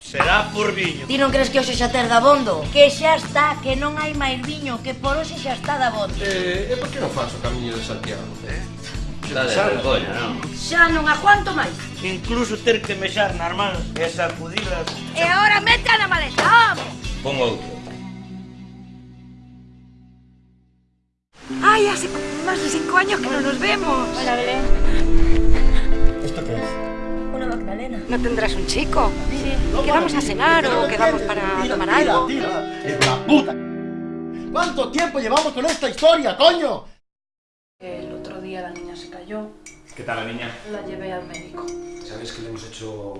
Será por viño. Ti non crees que hoxe xa ter dabondo? Que xa está, que non hai máis viño, que por hoxe xa está dabondo. Eh, e por que non faz o camiño de Santiago? Eh? Xa de vergoña, non? Xa non aguanto máis. Incluso ter que mexar nas mans e sacudilas. E agora mete na maleta, home! Pon outro. Ai, hace máis de cinco años que non nos vemos. Hola, Belén. Magdalena. ¿No tendrás un chico? Sí. ¿Quedamos a cenar o quedamos para tomar algo? Tira, es la puta. ¿Cuánto tiempo llevamos con esta historia, coño? El otro día la niña se cayó, ¿Qué tal la niña? la llevé al médico. Sabes que le hemos hecho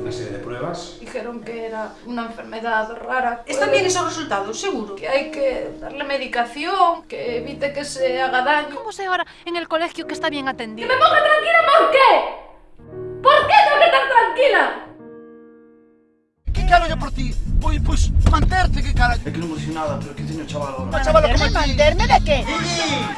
una serie de pruebas. Dijeron que era una enfermedad rara. ¿Están bien esos resultados? Seguro. Que hay que darle medicación, que evite que se haga daño. ¿Cómo sé ahora en el colegio que está bien atendido? ¡Me ponga tranquila por ¿Qué caro yo por ti? Pois, pois, manterte, que cara. Es que no hemos dicho nada, pero que tiene chaval ahora. Una chavala como. ¿Manterme de qué?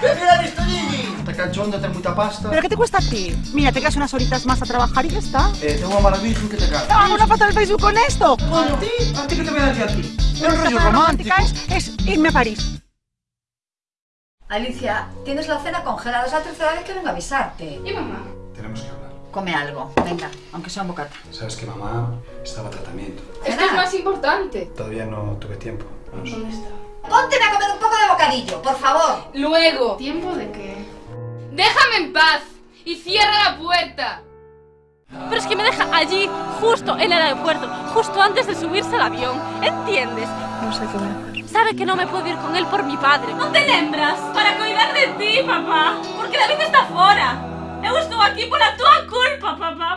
Ven mira esto, Gigi. Está cachondo, ten mucha pasta. ¿Pero qué te cuesta a ti? Mira, te quedas unas horitas más a trabajar y ya está. Eh, tengo una maravilla que te caga. ¡Hago una foto del Facebook con esto! ¿A ti? ¿A ti qué te voy a decir a ti? Esta rollo romántico. Es, es irme a París. Alicia, tienes la cena congelada. Es la tercera vez que vengo a avisarte. ¿Y mamá? Come algo. Venga, aunque sea un bocata. Sabes que mamá estaba a tratamiento. Esto es más importante. Todavía no tuve tiempo. Vamos. ¿Dónde está? Ponte a comer un poco de bocadillo, por favor. Luego. ¿Tiempo de qué? ¡Déjame en paz! ¡Y cierra la puerta! Pero es que me deja allí, justo en el aeropuerto, justo antes de subirse al avión. ¿Entiendes? No sé qué voy a hacer. Sabe que no me puedo ir con él por mi padre. Non te lembras? Para cuidar de ti, papá. Porque David está fora. Eu estou aquí pola tua culpa, papá.